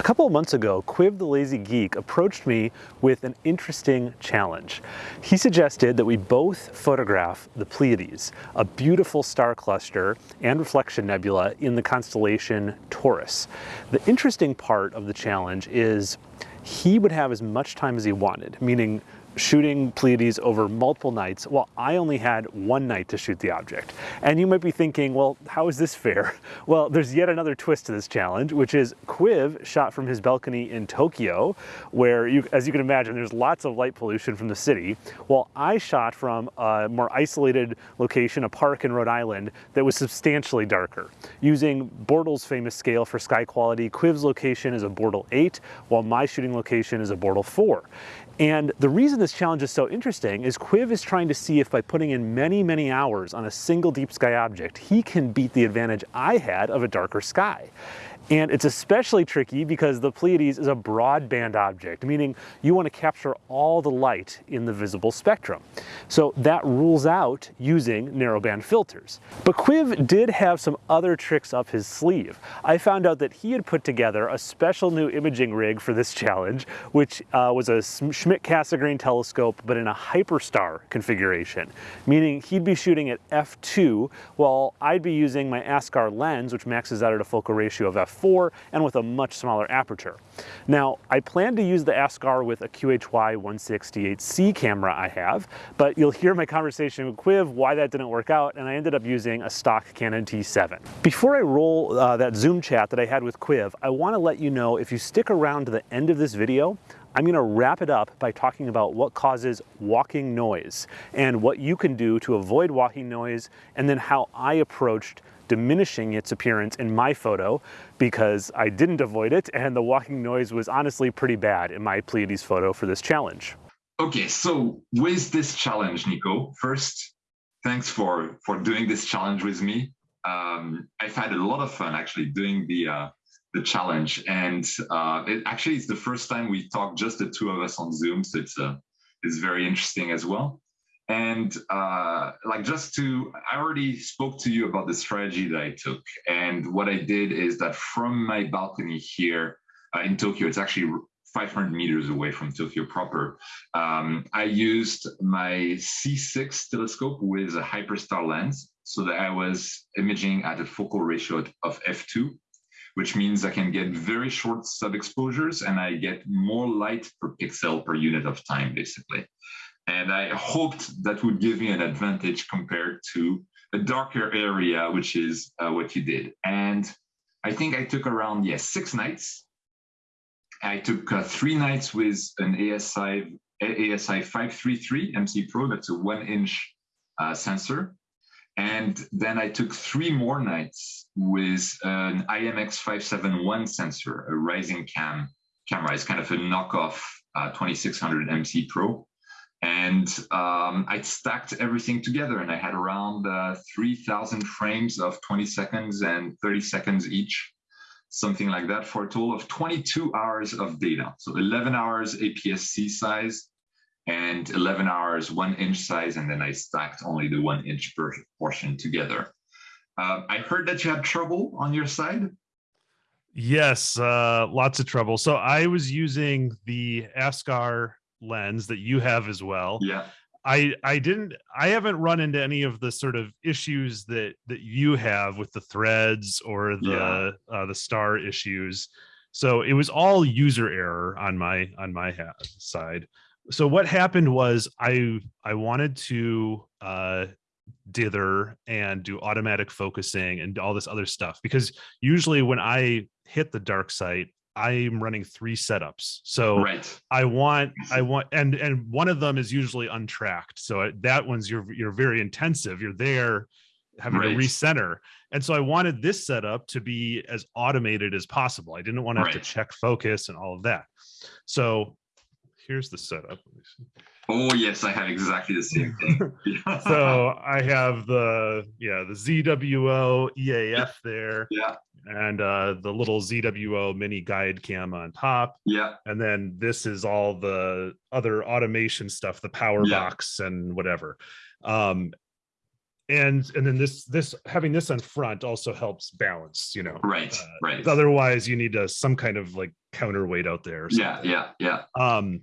A couple of months ago, Cuiv the Lazy Geek approached me with an interesting challenge. He suggested that we both photograph the Pleiades, a beautiful star cluster and reflection nebula in the constellation Taurus. The interesting part of the challenge is he would have as much time as he wanted, meaning shooting Pleiades over multiple nights while I only had one night to shoot the object. And you might be thinking, well, how is this fair? Well, there's yet another twist to this challenge, which is Cuiv shot from his balcony in Tokyo, where, you, as you can imagine, there's lots of light pollution from the city, while I shot from a more isolated location, a park in Rhode Island, that was substantially darker. Using Bortle's famous scale for sky quality, Cuiv's location is a Bortle 8, while my shooting location is a Bortle 4. And the reason this challenge is so interesting is Cuiv is trying to see if by putting in many, many hours on a single deep sky object, he can beat the advantage I had of a darker sky. And it's especially tricky because the Pleiades is a broadband object, meaning you want to capture all the light in the visible spectrum. So that rules out using narrowband filters. But Cuiv did have some other tricks up his sleeve. I found out that he had put together a special new imaging rig for this challenge, which uh, was a Schmidt-Cassegrain telescope, but in a hyperstar configuration, meaning he'd be shooting at f2 while I'd be using my Askar lens, which maxes out at a focal ratio of f 4 and with a much smaller aperture. Now, I plan to use the Askar with a QHY 168C camera I have, but you'll hear my conversation with Cuiv why that didn't work out, and I ended up using a stock Canon T7. Before I roll uh, that Zoom chat that I had with Cuiv, I wanna let you know if you stick around to the end of this video, I'm gonna wrap it up by talking about what causes walking noise and what you can do to avoid walking noise and then how I approached diminishing its appearance in my photo because I didn't avoid it and the walking noise was honestly pretty bad in my Pleiades photo for this challenge. Okay, so with this challenge, Nico, first, thanks for, for doing this challenge with me. Um, I've had a lot of fun actually doing the uh, the challenge, and uh, it actually it's the first time we talked just the two of us on Zoom, so it's uh, it's very interesting as well. And uh, like just to, I already spoke to you about the strategy that I took. And what I did is that from my balcony here uh, in Tokyo, it's actually 500 meters away from Tokyo proper. Um, I used my C6 telescope with a hyperstar lens so that I was imaging at a focal ratio of f2, which means I can get very short sub exposures and I get more light per pixel per unit of time, basically. And I hoped that would give me an advantage compared to a darker area, which is uh, what you did. And I think I took around, yes, six nights. I took uh, three nights with an ASI, ASI 533 MC Pro, that's a one inch uh, sensor. And then I took three more nights with an IMX 571 sensor, a RisingCam camera. It's kind of a knockoff uh, 2600 MC Pro and um, I stacked everything together and I had around uh, 3000 frames of 20 seconds and 30 seconds each, something like that for a total of 22 hours of data. So 11 hours APS-C size and 11 hours one inch size. And then I stacked only the one inch portion together. Uh, I heard that you had trouble on your side. Yes, uh, lots of trouble. So I was using the Askar lens that you have as well. Yeah. I I didn't I haven't run into any of the sort of issues that that you have with the threads or the yeah. uh, the star issues. So it was all user error on my on my side. So what happened was I I wanted to uh dither and do automatic focusing and all this other stuff because usually when I hit the dark site I'm running three setups. So right. I want, I want, and and one of them is usually untracked. So that one's you're you're very intensive. You're there having right. to recenter. And so I wanted this setup to be as automated as possible. I didn't want to have right. to check focus and all of that. So here's the setup. Oh yes, I have exactly the same thing. so I have the yeah the ZWO EAF there. Yeah. And uh, the little ZWO mini guide cam on top. Yeah. And then this is all the other automation stuff, the power yeah. box and whatever. Um, and and then this this having this on front also helps balance you know right uh, right otherwise you need a some kind of like counterweight out there. yeah, yeah, yeah. Um,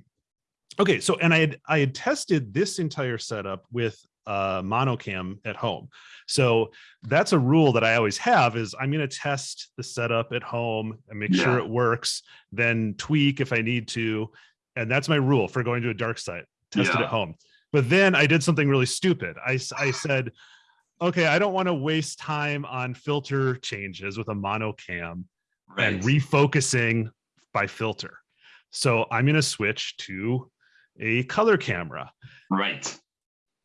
okay, so and I had I had tested this entire setup with uh, monocam at home. So that's a rule that I always have is I'm going to test the setup at home and make yeah. sure it works, then tweak if I need to. And that's my rule for going to a dark site, test yeah. it at home. But then I did something really stupid. I, I said, okay, I don't want to waste time on filter changes with a monocam right. and refocusing by filter. So I'm going to switch to a color camera. Right.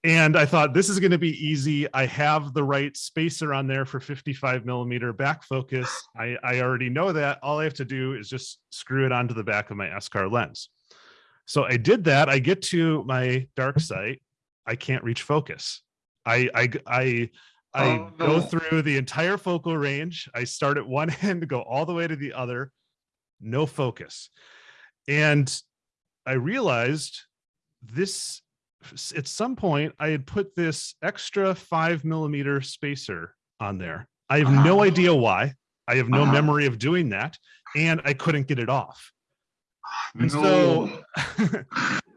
And I thought this is going to be easy. I have the right spacer on there for 55 millimeter back focus. I, I already know that. All I have to do is just screw it onto the back of my Askar lens. So I did that. I get to my dark site. I can't reach focus. I I I I oh, no. go through the entire focal range. I start at one end, go all the way to the other, no focus. And I realized this at some point I had put this extra five millimeter spacer on there. I have no uh-huh. idea why. I have no uh -huh. memory of doing that. And I couldn't get it off. And no. so,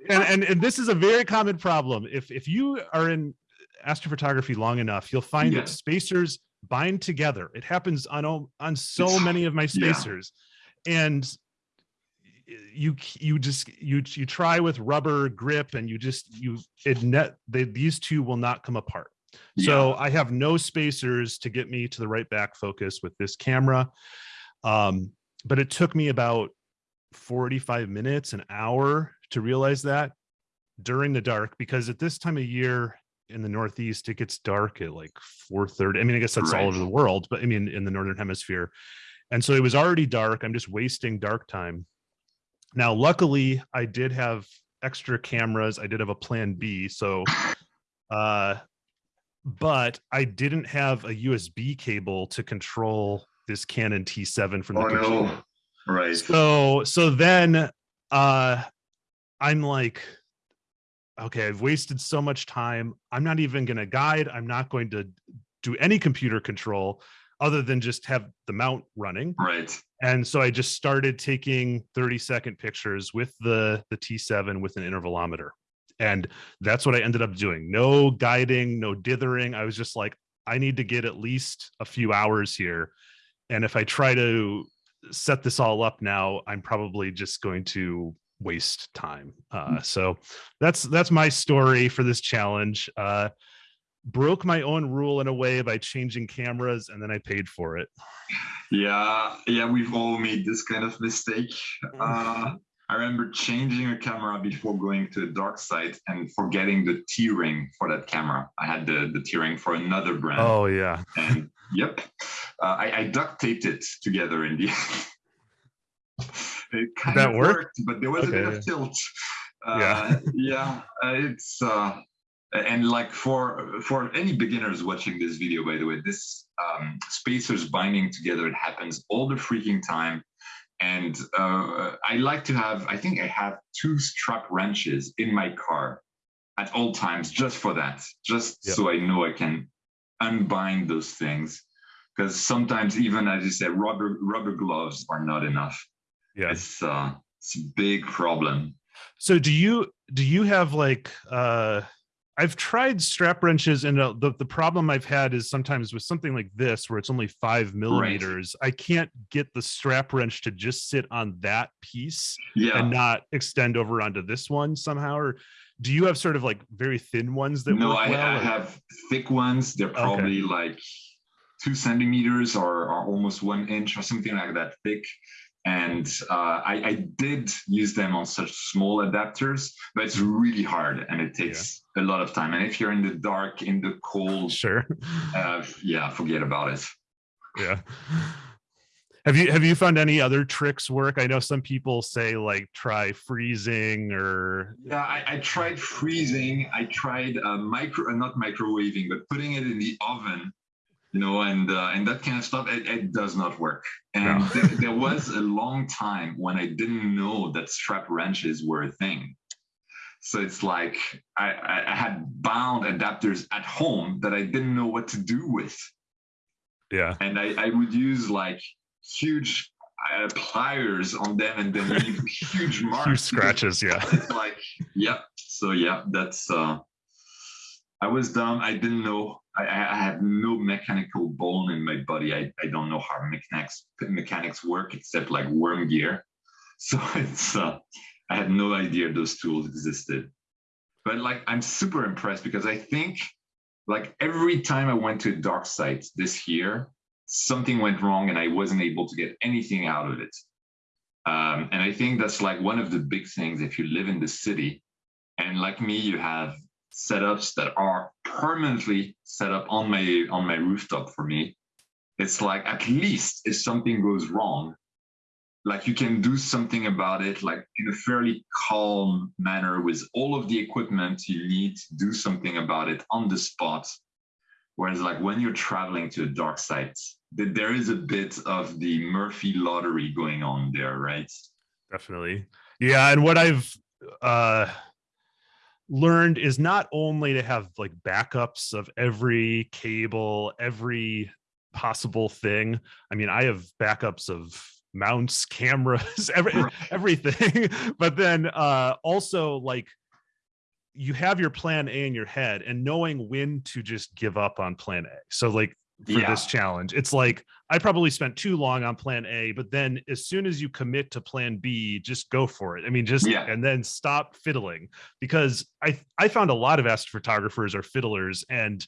and, and, and this is a very common problem. If, if you are in astrophotography long enough, you'll find yeah. that spacers bind together. It happens on, on so it's, many of my spacers. Yeah. And you you just you you try with rubber grip and you just you it net they, these two will not come apart yeah. so i have no spacers to get me to the right back focus with this camera um but it took me about 45 minutes, an hour to realize that during the dark, because at this time of year in the Northeast, it gets dark at like 4.30. I mean, I guess that's right. all over the world, but I mean, in the Northern hemisphere. And so it was already dark. I'm just wasting dark time. Now, luckily I did have extra cameras. I did have a plan B. So, uh, but I didn't have a USB cable to control this Canon T7 from the oh, computer. No. Right. So so then uh I'm like, okay, I've wasted so much time. I'm not even gonna guide. I'm not going to do any computer control other than just have the mount running. Right. And so I just started taking 30 second pictures with the the T7 with an intervalometer. And that's what I ended up doing. No guiding, no dithering. I was just like, I need to get at least a few hours here. And if I try to set this all up now, I'm probably just going to waste time. Uh, mm. so that's that's my story for this challenge. Uh, broke my own rule in a way by changing cameras and then I paid for it. Yeah, yeah, we've all made this kind of mistake. Uh, I remember changing a camera before going to a dark site and forgetting the T-ring for that camera. I had the, the T-ring for another brand. Oh, yeah. And yep, uh, I, I, duct taped it together in the end. it kind that of worked? worked, but there was okay. a bit of tilt. Uh, yeah, yeah, uh, it's uh, and like for for any beginners watching this video, by the way, this um, spacers binding together it happens all the freaking time and uh, I like to have, I think I have two strap wrenches in my car at all times just for that, just yep. so I know I can unbind those things. Because sometimes even as you said, rubber rubber gloves are not enough. Yeah, it's uh, it's a big problem. So do you do you have like uh I've tried strap wrenches and uh, the, the problem I've had is sometimes with something like this, where it's only five millimeters, right. I can't get the strap wrench to just sit on that piece yeah. and not extend over onto this one somehow. Or do you have sort of like very thin ones that no, I, well, I have thick ones. They're probably okay. like two centimeters or, or almost one inch or something like that thick and uh, I, I, did use them on such small adapters, but it's really hard and it takes yeah. a lot of time. And if you're in the dark, in the cold, sure, uh, yeah, forget about it. Yeah. Have you have you found any other tricks work? I know some people say like try freezing or yeah, I, I tried freezing. I tried uh, micro, uh, not microwaving, but putting it in the oven you know, and uh, and that kind of stuff, it, it does not work. And no. there, there was a long time when I didn't know that strap wrenches were a thing. So it's like I, I had bound adapters at home that I didn't know what to do with. Yeah. And I, I would use like huge uh, pliers on them and then leave huge marks. Huge scratches, yeah. It's like, yeah. So yeah, that's. uh I was dumb. I didn't know. I, I had no mechanical bone in my body. I, I don't know how mechanics mechanics work except like worm gear. So it's uh, I had no idea those tools existed. But like I'm super impressed because I think like every time I went to a dark site this year, something went wrong and I wasn't able to get anything out of it. Um, and I think that's like one of the big things if you live in the city and like me, you have setups that are permanently set up on my on my rooftop for me. It's like at least if something goes wrong, like you can do something about it like in a fairly calm manner with all of the equipment you need to do something about it on the spot whereas like when you're traveling to a dark site there is a bit of the murphy lottery going on there right definitely yeah and what i've uh learned is not only to have like backups of every cable every possible thing i mean i have backups of mounts, cameras, every, everything. but then uh, also like you have your plan A in your head and knowing when to just give up on plan A. So like for yeah. this challenge, it's like I probably spent too long on plan A, but then as soon as you commit to plan B, just go for it. I mean, just yeah. and then stop fiddling because I I found a lot of astrophotographers are fiddlers and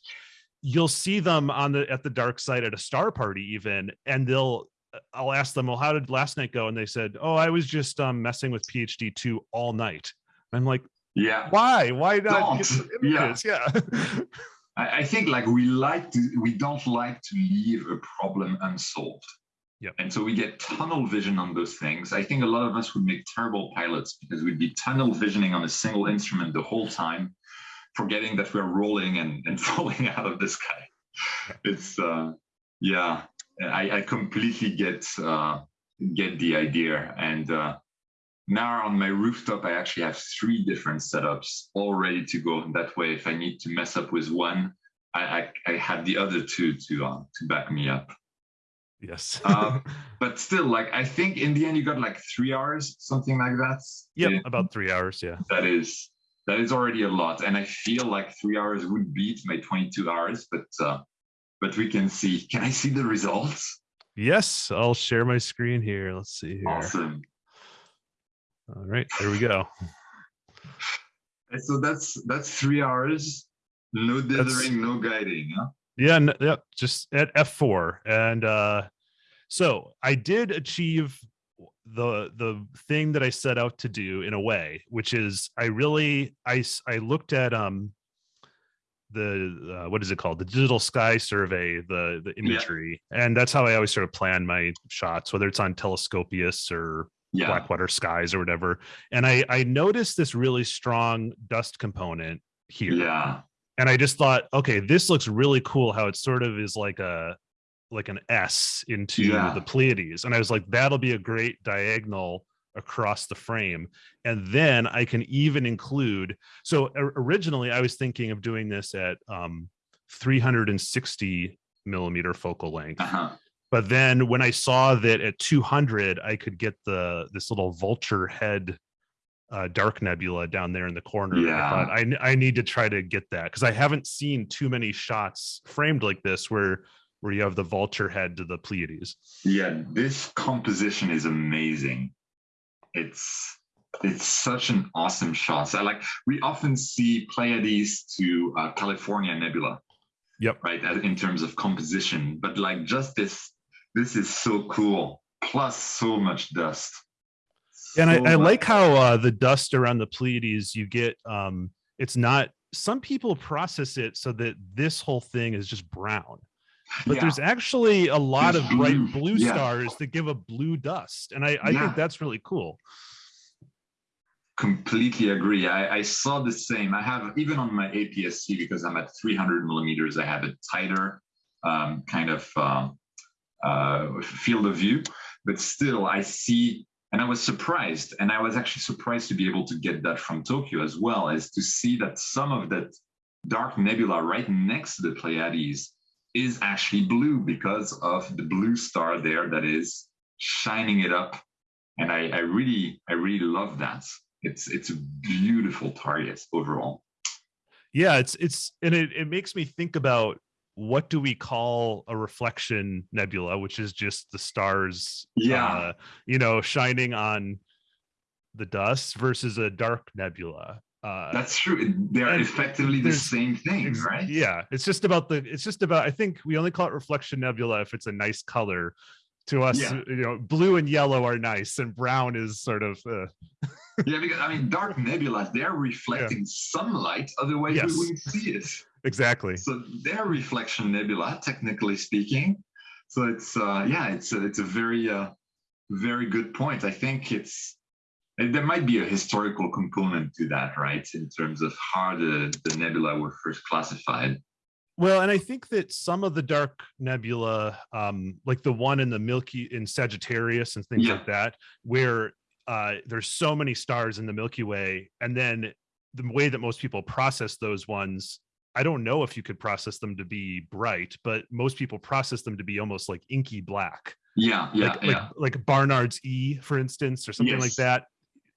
you'll see them on the at the dark side at a star party even and they'll I'll ask them, well, how did last night go? And they said, oh, I was just um, messing with PhD two all night. And I'm like, yeah, why? Why not? Yeah, yeah. I, I think like we like to, we don't like to leave a problem unsolved. Yeah. And so we get tunnel vision on those things. I think a lot of us would make terrible pilots because we'd be tunnel visioning on a single instrument the whole time, forgetting that we're rolling and, and falling out of the sky. It's uh yeah, I, I completely get uh, get the idea. And uh, now on my rooftop, I actually have three different setups all ready to go. That way, if I need to mess up with one, I, I, I have the other two to uh, to back me up. Yes. uh, but still, like I think in the end, you got like three hours, something like that. Yeah, about three hours. Yeah. That is that is already a lot, and I feel like three hours would beat my 22 hours, but uh, but we can see. Can I see the results? Yes, I'll share my screen here. Let's see here. Awesome. All right, there we go. so that's that's three hours, no dithering, no guiding. Huh? Yeah, no, yeah, just at F4. And uh, so I did achieve the the thing that I set out to do in a way, which is I really I I looked at um the uh, what is it called the digital sky survey the the imagery yeah. and that's how i always sort of plan my shots whether it's on telescopius or yeah. blackwater skies or whatever and i i noticed this really strong dust component here yeah and i just thought okay this looks really cool how it sort of is like a like an s into yeah. the pleiades and i was like that'll be a great diagonal across the frame. And then I can even include, so originally I was thinking of doing this at um, 360 millimeter focal length. Uh -huh. But then when I saw that at 200, I could get the this little vulture head uh, dark nebula down there in the corner. Yeah. I thought I, I need to try to get that because I haven't seen too many shots framed like this where where you have the vulture head to the Pleiades. Yeah, this composition is amazing it's it's such an awesome shot. So like we often see Pleiades to uh, California Nebula. Yep. Right. In terms of composition, but like just this, this is so cool. Plus so much dust. And I, I like how uh, the dust around the Pleiades, you get, um, it's not, some people process it so that this whole thing is just brown but yeah. there's actually a lot there's of bright blue yeah. stars that give a blue dust and i, I yeah. think that's really cool completely agree I, I, saw the same i have even on my apsc because i'm at 300 millimeters i have a tighter um, kind of uh, uh, field of view but still i see and i was surprised and i was actually surprised to be able to get that from tokyo as well as to see that some of that dark nebula right next to the pleiades is actually blue because of the blue star there that is shining it up. And I, I really, I really love that. It's it's a beautiful target overall. Yeah, it's it's and it, it makes me think about what do we call a reflection nebula, which is just the stars, yeah, uh, you know, shining on the dust versus a dark nebula. Uh, That's true. They're effectively the same thing, right? Yeah, it's just about the. It's just about. I think we only call it reflection nebula if it's a nice color. To us, yeah. you know, blue and yellow are nice, and brown is sort of. Uh... yeah, because I mean, dark nebula they're reflecting yeah. sunlight, otherwise yes. we wouldn't see it. Exactly. So they're reflection nebula, technically speaking. So it's uh, yeah, it's a, it's a very uh, very good point. I think it's there might be a historical component to that, right? In terms of how the, the nebula were first classified. Well, and I think that some of the dark nebula, um, like the one in the Milky in Sagittarius and things yeah. like that, where uh, there's so many stars in the Milky Way, and then the way that most people process those ones, I don't know if you could process them to be bright, but most people process them to be almost like inky black. Yeah, yeah, like, yeah. Like, like Barnard's E, for instance, or something yes. like that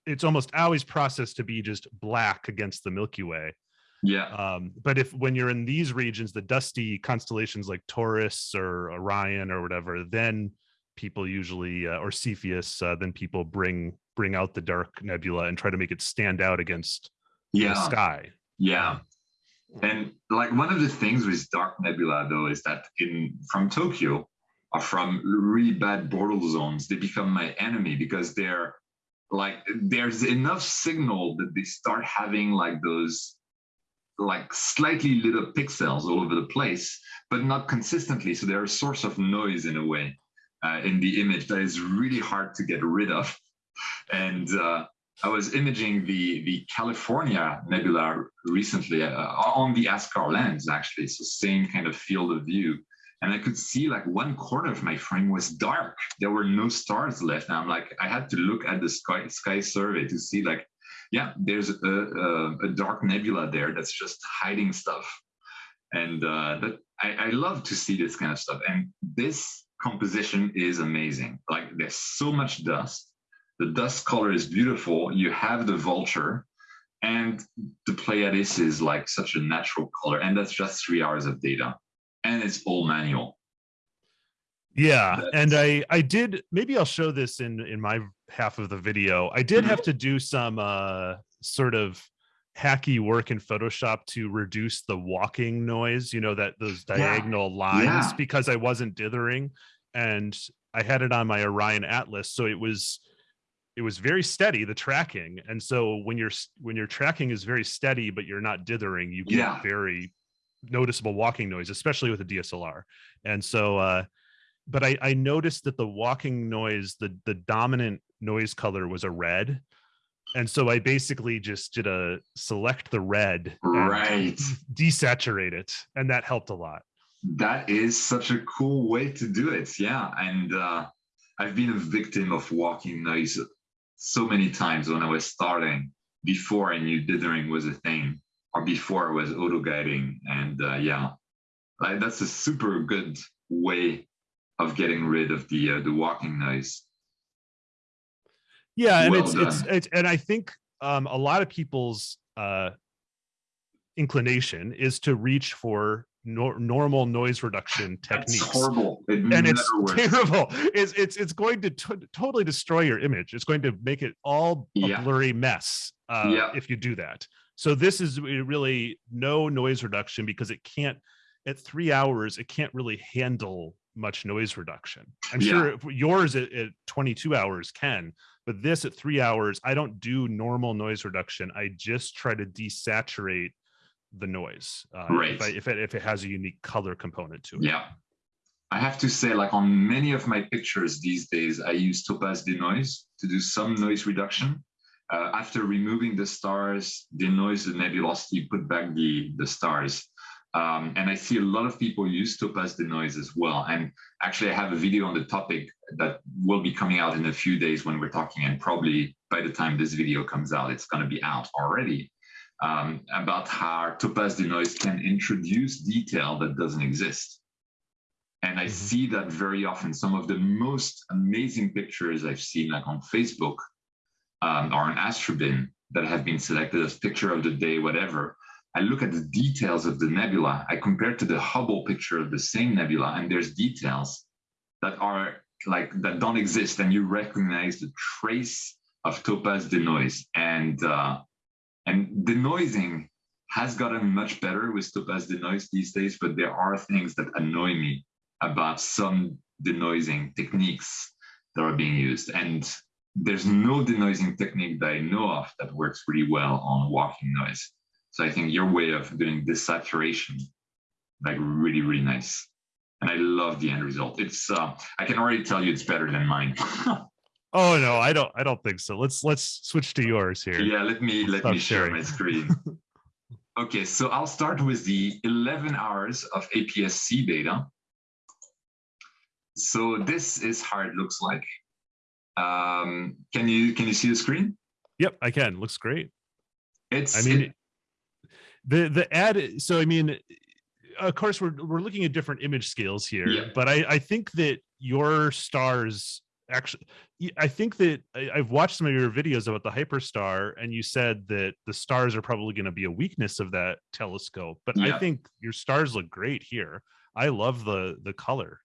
it's almost always processed to be just black against the Milky Way. Yeah. Um, but if when you're in these regions, the dusty constellations like Taurus or Orion or whatever, then people usually uh, or Cepheus, uh, then people bring bring out the dark nebula and try to make it stand out against yeah. the sky. Yeah. And like one of the things with dark nebula though is that in from Tokyo or from really bad Bortle zones, they become my enemy because they're like there's enough signal that they start having like those like slightly lit up pixels all over the place, but not consistently. So they're a source of noise in a way uh, in the image that is really hard to get rid of. And uh, I was imaging the the California nebula recently uh, on the Askar lens, actually. So same kind of field of view and I could see like one corner of my frame was dark. There were no stars left. And I'm like, I had to look at the sky sky survey to see like, yeah, there's a, a, a dark nebula there that's just hiding stuff. And uh, that I, I love to see this kind of stuff. And this composition is amazing. Like there's so much dust. The dust color is beautiful. You have the vulture and the Pleiades is like such a natural color. And that's just three hours of data and it's all manual. Yeah, That's... and I I did maybe I'll show this in in my half of the video. I did mm-hmm. have to do some uh sort of hacky work in Photoshop to reduce the walking noise, you know, that those diagonal yeah. lines yeah. because I wasn't dithering and I had it on my Orion Atlas so it was it was very steady the tracking and so when you're when your tracking is very steady but you're not dithering you get yeah. very noticeable walking noise, especially with a DSLR. And so, uh, but I, I noticed that the walking noise, the the dominant noise color was a red. And so I basically just did a select the red, right? Desaturate it, and that helped a lot. That is such a cool way to do it. Yeah, and uh, I've been a victim of walking noise so many times when I was starting before I knew dithering was a thing or before I was auto guiding and uh, yeah. Like that's a super good way of getting rid of the uh, the walking noise. Yeah and it's, it's, it's and i think um a lot of people's uh inclination is to reach for no, normal noise reduction techniques. That's horrible. It and it's works. terrible. It's it's it's going to totally destroy your image. It's going to make it all a blurry mess uh, yeah. if you do that. So this is really no noise reduction because it can't, at three hours, it can't really handle much noise reduction. I'm yeah. sure yours at, at 22 hours can, but this at three hours, I don't do normal noise reduction. I just try to desaturate the noise uh, right. if, I, if, it, if it has a unique color component to it. Yeah. I have to say, like on many of my pictures these days, I use Topaz Denoise to do some noise reduction uh, after removing the stars, denoise the nebulosity, put back the, the stars. Um, and I see a lot of people use topaz denoise as well. And actually, I have a video on the topic that will be coming out in a few days when we're talking, and probably by the time this video comes out, it's going to be out already. Um, about how topaz denoise can introduce detail that doesn't exist. And I Mhm. see that very often. Some of the most amazing pictures I've seen, like on Facebook um, or on Astrobin, that have been selected as picture of the day, whatever. I look at the details of the nebula. I compare to the Hubble picture of the same nebula, and there's details that are like that don't exist, and you recognize the trace of topaz denoise. And uh, and the denoising has gotten much better with topaz denoise these days, but there are things that annoy me about some denoising techniques that are being used. And there's no denoising technique that I know of that works really well on walking noise. So I think your way of doing desaturation, like really, really nice. And I love the end result. It's uh, I can already tell you it's better than mine. Oh no, I don't. I don't think so. Let's let's switch to yours here. yeah, let me let Stop me share sharing. my screen. okay, so I'll start with the 11 hours of APS-C data. So this is how it looks like. Um, can you can you see the screen? Yep, I can. Looks great. It's I mean, it- the the ad. So I mean, of course, we're we're looking at different image scales here, Yeah. but I I think that your stars actually. I think that I, I've watched some of your videos about the hyperstar, and you said that the stars are probably going to be a weakness of that telescope. But I think your stars look great here. I love the the color.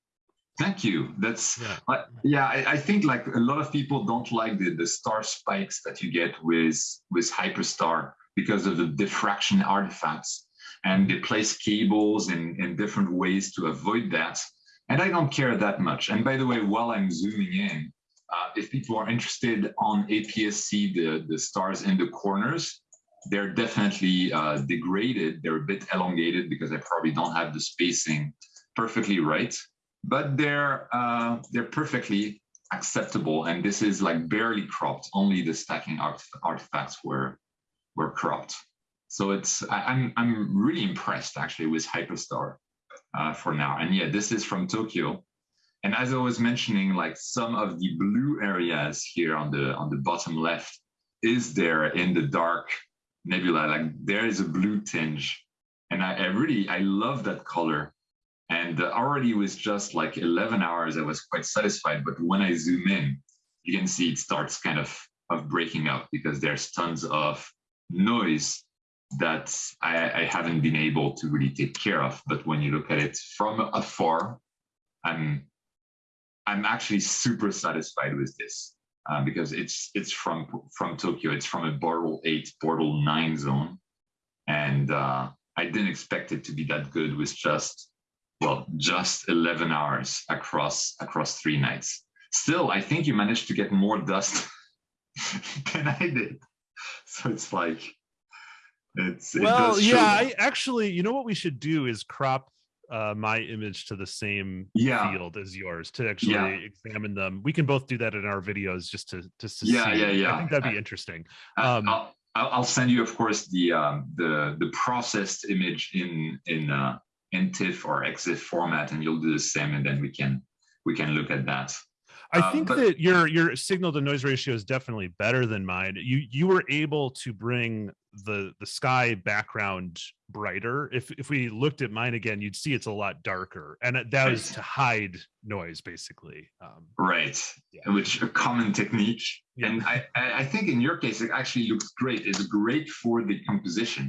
Thank you. That's Yeah. But yeah, I, I think like a lot of people don't like the, the star spikes that you get with with Hyperstar because of the diffraction artifacts. And they place cables in, in different ways to avoid that. And I don't care that much. And by the way, while I'm zooming in, uh, if people are interested on APS-C, the, the stars in the corners, they're definitely uh, degraded. They're a bit elongated because I probably don't have the spacing perfectly right but they're uh, they're perfectly acceptable. And this is like barely cropped. Only the stacking art artifacts were were cropped. So it's I, I'm I'm really impressed actually with Hyperstar uh, for now. And yeah, this is from Tokyo. And as I was mentioning, like some of the blue areas here on the on the bottom left is there in the dark nebula. Like there is a blue tinge, and I, I really I love that color. And uh, already with just like 11 hours, I was quite satisfied. But when I zoom in, you can see it starts kind of, of breaking up because there's tons of noise that I, I haven't been able to really take care of. But when you look at it from afar, I'm, I'm actually super satisfied with this uh, because it's it's from from Tokyo. It's from a Bortle 8, Bortle 9 zone. And uh, I didn't expect it to be that good with just well, just 11 hours across across three nights. Still, I think you managed to get more dust than I did. So it's like it's it well show- yeah i actually you know what we should do is crop uh my image to the same Yeah. field as yours to actually Yeah. examine them we can both do that in our videos just to just to Yeah, see. yeah, yeah. i think that'd be interesting I- um, I'll, I'll I'll send you, of course, the um, the the processed image in in uh, in TIFF or EXIF format, and you'll do the same, and then we can we can look at that. I uh, think but- that your your signal to noise ratio is definitely better than mine you you were able to bring the the sky background brighter if if we looked at mine again you'd see it's a lot darker and that was to hide noise basically um Right, Yeah. which a common technique. Yeah. And I, I I think in your case, it actually looks great. It's great for the composition.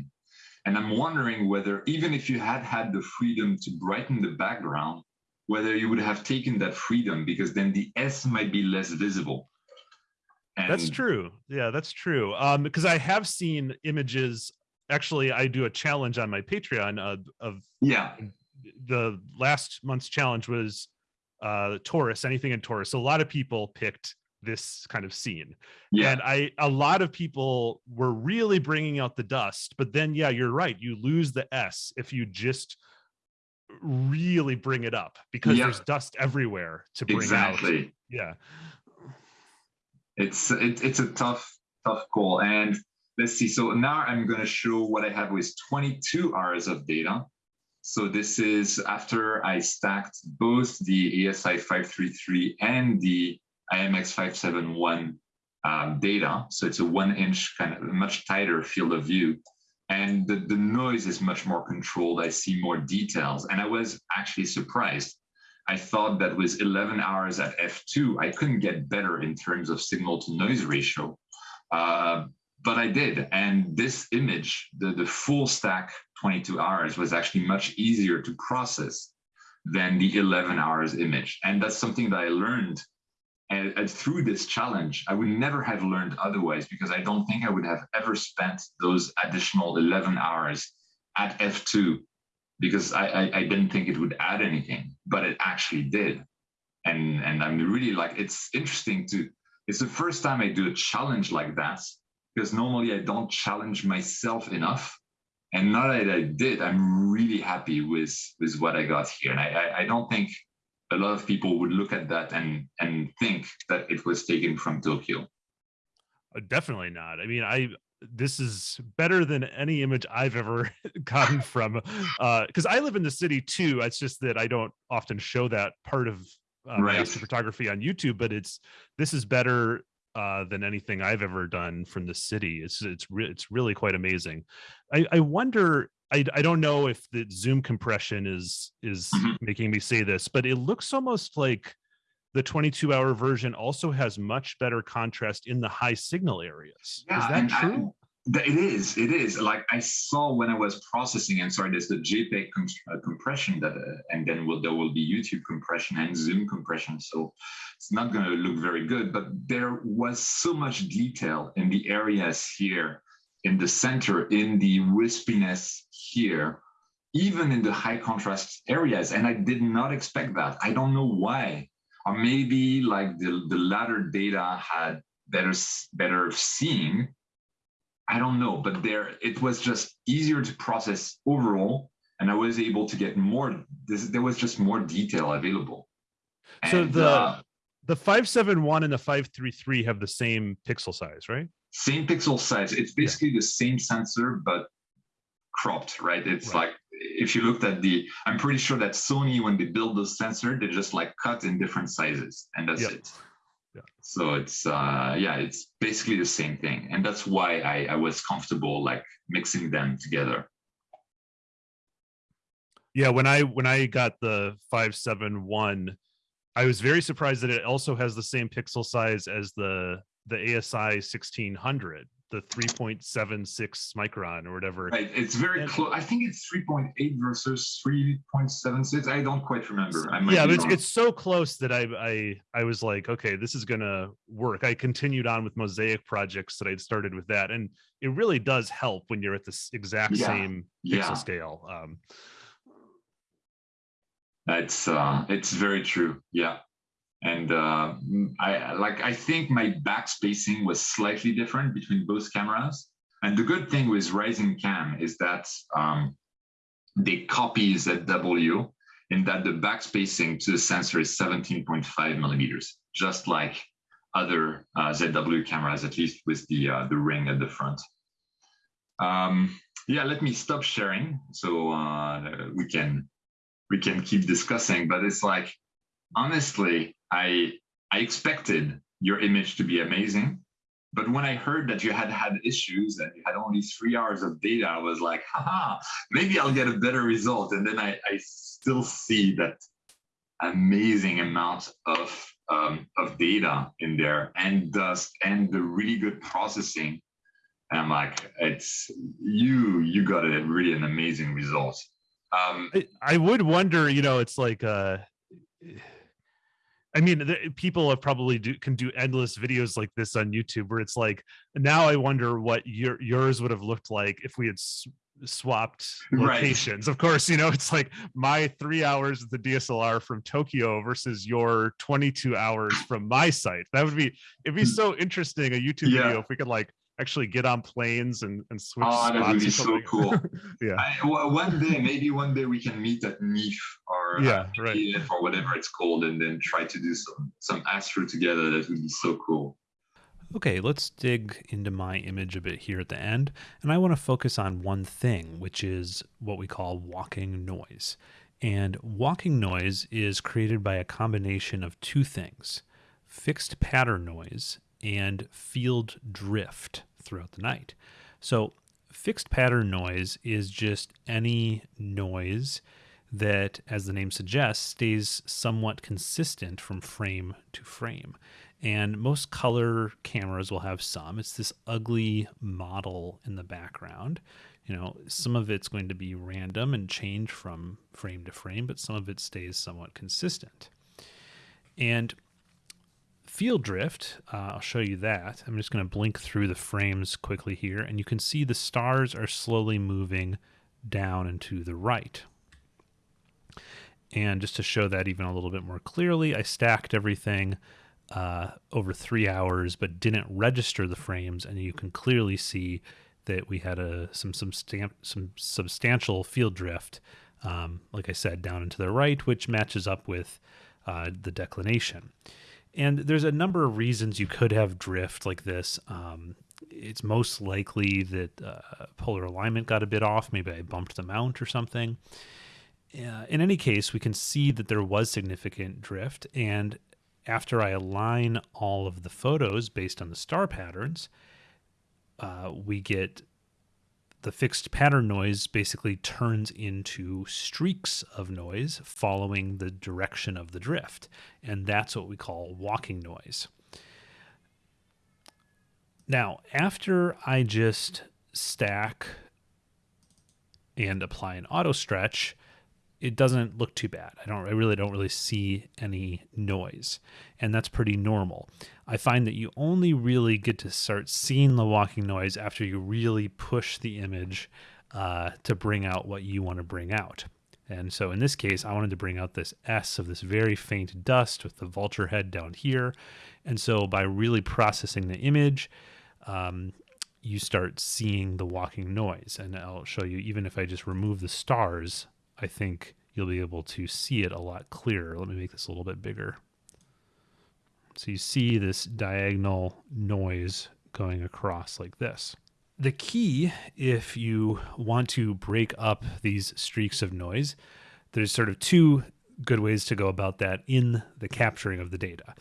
And I'm wondering whether, even if you had had the freedom to brighten the background, whether you would have taken that freedom because then the S might be less visible. And That's true. Yeah, that's true. Um, because I have seen images. Actually, I do a challenge on my Patreon of, of Yeah, the last month's challenge was uh Taurus, anything in Taurus. So a lot of people picked this kind of scene. yeah, And I a lot of people were really bringing out the dust, but then yeah, you're right. You lose the S if you just really bring it up because Yeah. there's dust everywhere to bring out. exactly. Yeah. It's it, it's a tough tough call. And let's see. So now I'm going to show what I have with 22 hours of data. So this is after I stacked both the ASI 533 and the IMX 571 um, data. So it's a one inch kind of much tighter field of view. And the, the noise is much more controlled. I see more details. And I was actually surprised. I thought that with 11 hours at f2, I couldn't get better in terms of signal to noise ratio. Uh, but I did. And this image, the, the full stack 22 hours was actually much easier to process than the 11 hours image. And that's something that I learned and, and, through this challenge. I would never have learned otherwise because I don't think I would have ever spent those additional 11 hours at F2 because I, I, I didn't think it would add anything, but it actually did. And, and I'm really like, it's interesting to, it's the first time I do a challenge like that because normally I don't challenge myself enough. And now that I did, I'm really happy with, with what I got here. And I, I, I don't think a lot of people would look at that and, and think that it was taken from Tokyo. Uh, definitely not. I mean, I this is better than any image I've ever gotten from uh because I live in the city too. It's just that I don't often show that part of uh, right. astrophotography on YouTube, but it's this is better uh, than anything I've ever done from the city. It's it's re- it's really quite amazing. I, I wonder. I, I don't know if the zoom compression is is mm-hmm. making me say this, but it looks almost like the 22 hour version also has much better contrast in the high signal areas. Yeah, is that true? It is. It is. Like I saw when I was processing, and sorry, there's the JPEG com uh, compression that, uh, and then will, there will be YouTube compression and Zoom compression. So it's not going to look very good. But there was so much detail in the areas here, in the center, in the wispiness here, even in the high contrast areas. And I did not expect that. I don't know why. Or maybe like the, the latter data had better better seeing I don't know, but there it was just easier to process overall, and I was able to get more. This, there was just more detail available. So and, the uh, the five seven one and the five three three have the same pixel size, right? Same pixel size. It's basically yeah. the same sensor, but cropped, right? It's right. like if you looked at the, I'm pretty sure that Sony, when they build the sensor, they just like cut in different sizes, and that's yep. it. Yeah. So it's uh, yeah, it's basically the same thing, and that's why I, I was comfortable like mixing them together. Yeah, when I when I got the five seven one, I was very surprised that it also has the same pixel size as the the ASI sixteen hundred the 3.76 micron or whatever. Right. It's very close. I think it's 3.8 versus 3.76. I don't quite remember. yeah, but it's, it's so close that I, I I was like, okay, this is gonna work. I continued on with mosaic projects that I'd started with that, and it really does help when you're at this exact yeah. same pixel yeah. scale. Um, it's uh, it's very true. Yeah and uh, I like I think my back spacing was slightly different between both cameras. And the good thing with RisingCam is that um, they copy ZW in that the back spacing to the sensor is 17.5 millimeters, just like other uh, ZW cameras, at least with the uh, the ring at the front. Um, yeah, let me stop sharing so uh, we can we can keep discussing. But it's like honestly, I I expected your image to be amazing, but when I heard that you had had issues and you had only three hours of data, I was like, haha, maybe I'll get a better result. And then I, I still see that amazing amount of um, of data in there and dust and the really good processing. And I'm like, it's you, you got it really an amazing result. Um, I, I would wonder, you know, it's like, uh, I mean, the, people have probably do, can do endless videos like this on YouTube, where it's like now I wonder what your yours would have looked like if we had swapped locations. Right. Of course, you know it's like my three hours of the DSLR from Tokyo versus your 22 hours from my site. That would be it'd be hmm. so interesting a YouTube yeah. video if we could like actually get on planes and, and switch oh, that would be so cool. yeah. I, one day, maybe one day we can meet at NEAF or uh, yeah, right. or whatever it's called, and then try to do some some astro together. That would be so cool. Okay, let's dig into my image a bit here at the end, and I want to focus on one thing, which is what we call walking noise. And walking noise is created by a combination of two things fixed pattern noise and field drift throughout the night. So, fixed pattern noise is just any noise that, as the name suggests, stays somewhat consistent from frame to frame. And most color cameras will have some. It's this ugly model in the background. You know, some of it's going to be random and change from frame to frame, but some of it stays somewhat consistent. And field drift, uh, I'll show you that. I'm just going to blink through the frames quickly here, and you can see the stars are slowly moving down and to the right. And just to show that even a little bit more clearly, I stacked everything uh, over three hours, but didn't register the frames, and you can clearly see that we had a some some, stamp, some substantial field drift, um, like I said, down and to the right, which matches up with uh, the declination. And there's a number of reasons you could have drift like this. Um, it's most likely that uh, polar alignment got a bit off. Maybe I bumped the mount or something. Uh, in any case, we can see that there was significant drift. And after I align all of the photos based on the star patterns, uh, we get the fixed pattern noise basically turns into streaks of noise following the direction of the drift. And that's what we call walking noise. Now, after I just stack and apply an auto stretch, it doesn't look too bad. I don't I really don't really see any noise. And that's pretty normal. I find that you only really get to start seeing the walking noise after you really push the image uh, to bring out what you want to bring out. And so in this case, I wanted to bring out this S of this very faint dust with the vulture head down here. And so by really processing the image, um, you start seeing the walking noise. And I'll show you, even if I just remove the stars, I think you'll be able to see it a lot clearer. Let me make this a little bit bigger. So you see this diagonal noise going across like this. The key, if you want to break up these streaks of noise, there's sort of two good ways to go about that in the capturing of the data.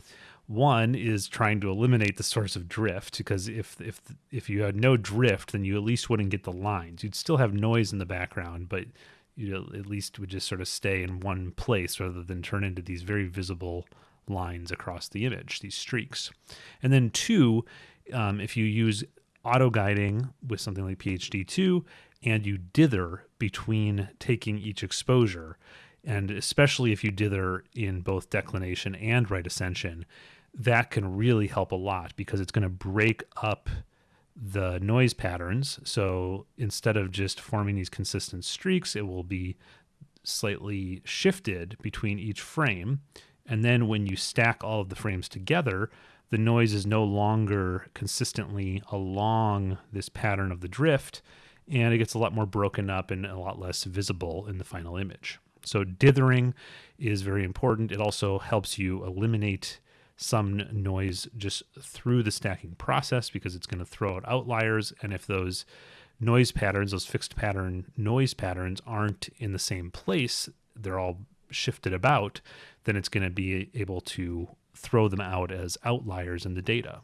One is trying to eliminate the source of drift because if if if you had no drift, then you at least wouldn't get the lines. You'd still have noise in the background, but you at least would just sort of stay in one place rather than turn into these very visible lines across the image, these streaks. And then two, um, if you use auto guiding with something like PHD2 and you dither between taking each exposure, and especially if you dither in both declination and right ascension, that can really help a lot because it's going to break up the noise patterns. So instead of just forming these consistent streaks, it will be slightly shifted between each frame. And then when you stack all of the frames together, the noise is no longer consistently along this pattern of the drift, and it gets a lot more broken up and a lot less visible in the final image. So dithering is very important. It also helps you eliminate some noise just through the stacking process because it's going to throw out outliers. And if those noise patterns, those fixed pattern noise patterns aren't in the same place, they're all shifted about, then it's going to be able to throw them out as outliers in the data.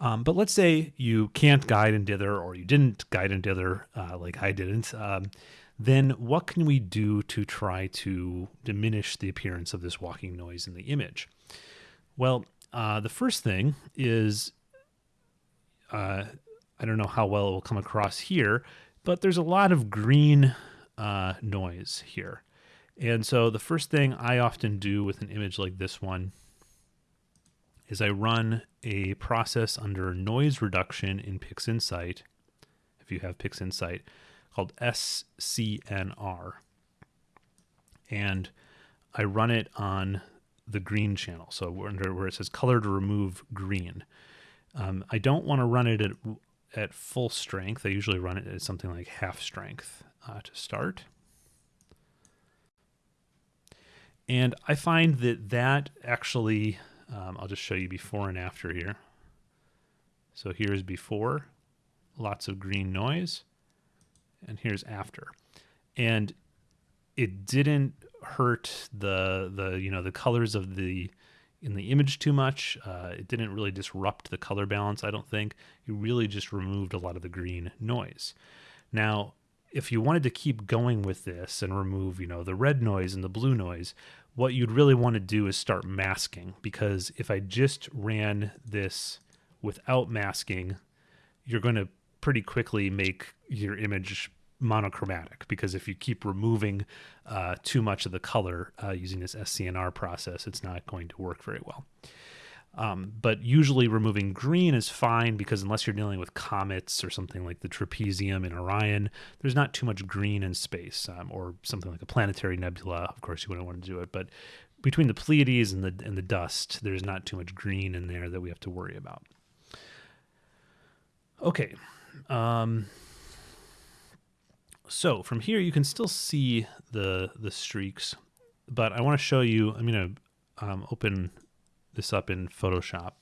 Um, but let's say you can't guide and dither, or you didn't guide and dither uh, like I didn't. Um, then what can we do to try to diminish the appearance of this walking noise in the image? Well, uh, the first thing is uh, I don't know how well it will come across here, but there's a lot of green uh, noise here. And so the first thing I often do with an image like this one is I run a process under noise reduction in PixInsight, if you have PixInsight, called SCNR. And I run it on the green channel. So under where it says color to remove green. Um, I don't want to run it at, at full strength. I usually run it at something like half strength uh, to start. And I find that that actually, um, I'll just show you before and after here. So here's before, lots of green noise and here's after. And it didn't hurt the the you know the colors of the in the image too much. Uh, it didn't really disrupt the color balance. I don't think. You really just removed a lot of the green noise. Now, if you wanted to keep going with this and remove, you know, the red noise and the blue noise, what you'd really want to do is start masking because if I just ran this without masking, you're going to pretty quickly make your image monochromatic because if you keep removing uh, too much of the color uh, using this SCNR process, it's not going to work very well. Um, but usually removing green is fine because unless you're dealing with comets or something like the trapezium in Orion, there's not too much green in space um, or something like a planetary nebula. Of course, you wouldn't want to do it, but between the Pleiades and the and the dust, there's not too much green in there that we have to worry about. Okay. Um, so from here, you can still see the the streaks, but I want to show you. I'm going to um, open this up in Photoshop.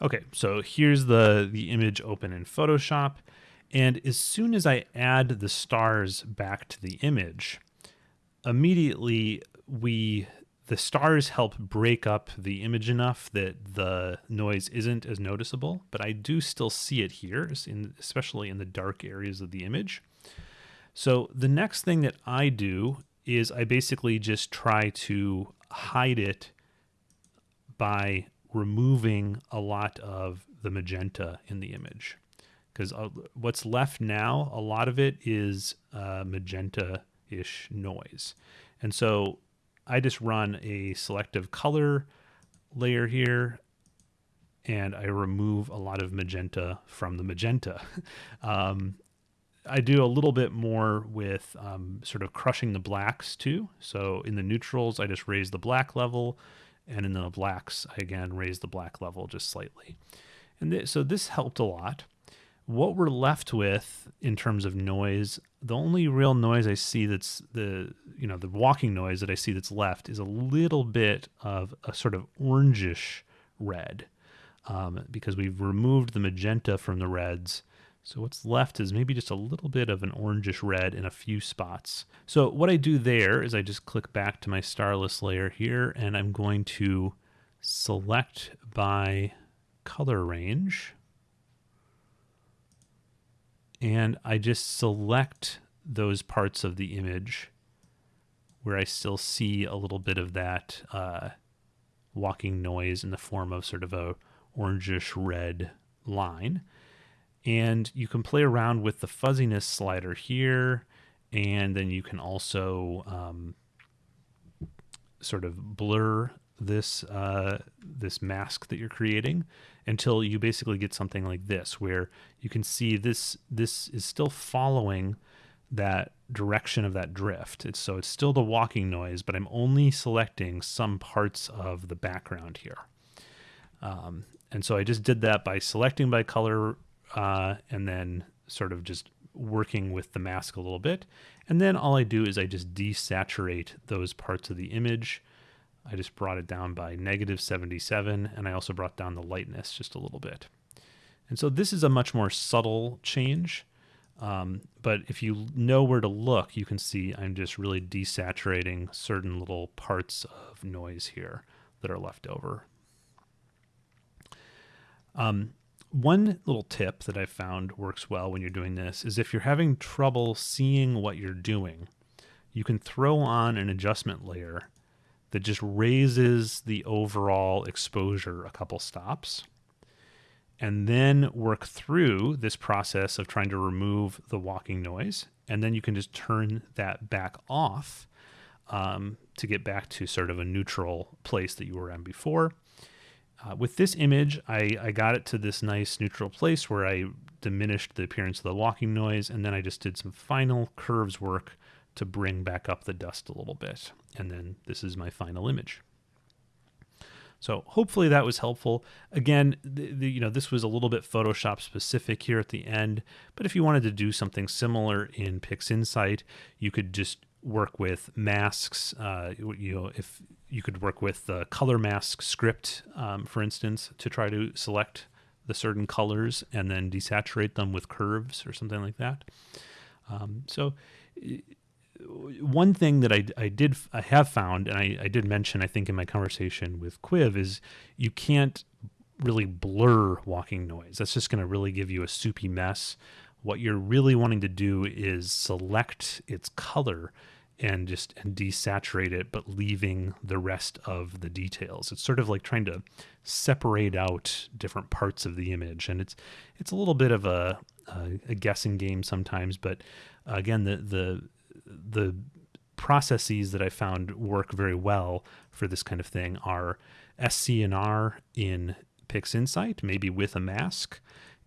Okay, so here's the, the image open in Photoshop. And as soon as I add the stars back to the image, immediately we the stars help break up the image enough that the noise isn't as noticeable, but I do still see it here, especially in the dark areas of the image. So the next thing that I do is I basically just try to hide it by removing a lot of the magenta in the image. Because uh, what's left now, a lot of it is uh, magenta-ish noise. And so I just run a selective color layer here and I remove a lot of magenta from the magenta. um, I do a little bit more with um, sort of crushing the blacks too. So in the neutrals, I just raise the black level and in the blacks, I again raise the black level just slightly. And th so this helped a lot. What we're left with in terms of noise, the only real noise I see that's the, you know, the walking noise that I see that's left is a little bit of a sort of orangish red um, because we've removed the magenta from the reds so what's left is maybe just a little bit of an orangish red in a few spots. So what I do there is I just click back to my starless layer here and I'm going to select by color range. And I just select those parts of the image where I still see a little bit of that uh, walking noise in the form of sort of a orangish red line and you can play around with the fuzziness slider here. And then you can also um, sort of blur this uh, this mask that you're creating until you basically get something like this where you can see this this is still following that direction of that drift. It's so it's still the walking noise but I'm only selecting some parts of the background here. Um, and so I just did that by selecting by color uh, and then sort of just working with the mask a little bit. And then all I do is I just desaturate those parts of the image. I just brought it down by negative 77, and I also brought down the lightness just a little bit. And so this is a much more subtle change. Um, but if you know where to look, you can see I'm just really desaturating certain little parts of noise here that are left over. Um, one little tip that I found works well when you're doing this is if you're having trouble seeing what you're doing, you can throw on an adjustment layer that just raises the overall exposure a couple stops and then work through this process of trying to remove the walking noise. And then you can just turn that back off um, to get back to sort of a neutral place that you were in before. Uh, with this image, I, I got it to this nice neutral place where I diminished the appearance of the walking noise, and then I just did some final curves work to bring back up the dust a little bit. And then this is my final image. So hopefully that was helpful. Again, the, the, you know, this was a little bit Photoshop specific here at the end, but if you wanted to do something similar in PixInsight, you could just work with masks. Uh, you know, if you could work with the color mask script, um, for instance, to try to select the certain colors and then desaturate them with curves or something like that. Um, so one thing that I, I did I have found and I, I did mention I think in my conversation with Cuiv is you can't really blur walking noise. That's just going to really give you a soupy mess what you're really wanting to do is select its color and just and desaturate it, but leaving the rest of the details. It's sort of like trying to separate out different parts of the image, and it's it's a little bit of a, a, a guessing game sometimes. But again, the the the processes that I found work very well for this kind of thing are SCNR in PixInsight, maybe with a mask,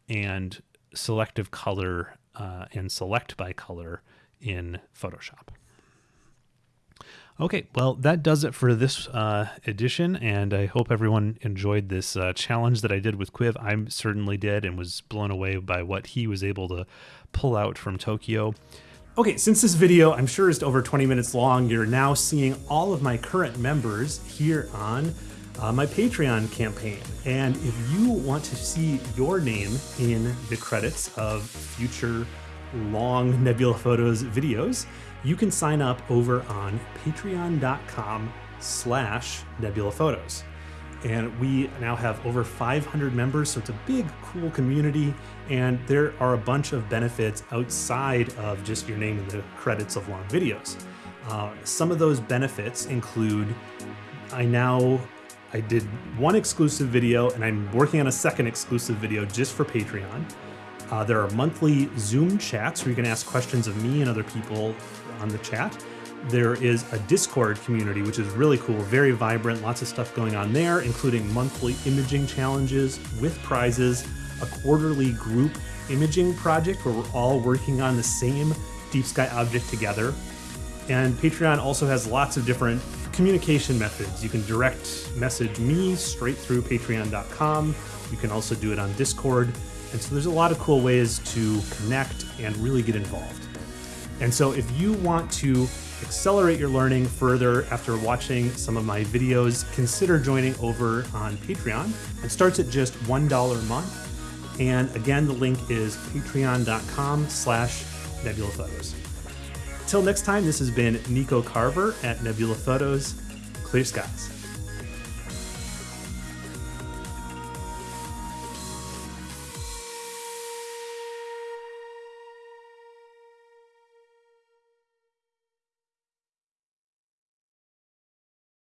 and selective color uh, and select by color in Photoshop. Okay, well, that does it for this uh, edition, and I hope everyone enjoyed this uh, challenge that I did with Cuiv. I certainly did and was blown away by what he was able to pull out from Tokyo. Okay, since this video I'm sure is over 20 minutes long, you're now seeing all of my current members here on uh, my Patreon campaign. And if you want to see your name in the credits of future long Nebula Photos videos, you can sign up over on patreon.com slash nebula photos and we now have over 500 members so it's a big cool community. And there are a bunch of benefits outside of just your name in the credits of long videos. Uh, some of those benefits include i now i did one exclusive video and i'm working on a second exclusive video just for patreon. Uh, there are monthly zoom chats where you can ask questions of me and other people on the chat there is a Discord community, which is really cool, very vibrant, lots of stuff going on there, including monthly imaging challenges with prizes, a quarterly group imaging project where we're all working on the same deep sky object together. And Patreon also has lots of different communication methods. You can direct message me straight through patreon.com. You can also do it on Discord. And so there's a lot of cool ways to connect and really get involved. And so if you want to accelerate your learning further after watching some of my videos, consider joining over on Patreon. It starts at just $1 a month. And again, the link is patreon.com slash Nebula Photos. Till next time, this has been Nico Carver at Nebula Photos. Clear skies.